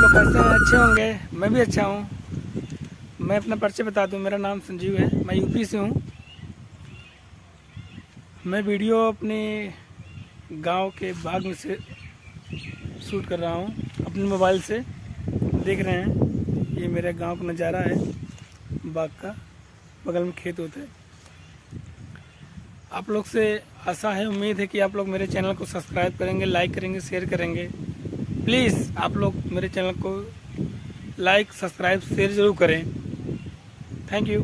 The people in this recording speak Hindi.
लोग कैसे हैं? अच्छे होंगे। मैं भी अच्छा हूँ। मैं अपना परिचय बता दूँ, मेरा नाम संजीव है। मैं यूपी से हूँ। मैं वीडियो अपने गाँव के बाग में से शूट कर रहा हूँ। अपने मोबाइल से देख रहे हैं। ये मेरे गाँव का नज़ारा है, बाग का। बगल में खेत होता आप लोग से आशा है, उम्मीद है कि आप लोग मेरे चैनल को सब्सक्राइब करेंगे, लाइक करेंगे, शेयर करेंगे। प्लीज़ आप लोग मेरे चैनल को लाइक सब्सक्राइब शेयर ज़रूर करें। Thank you.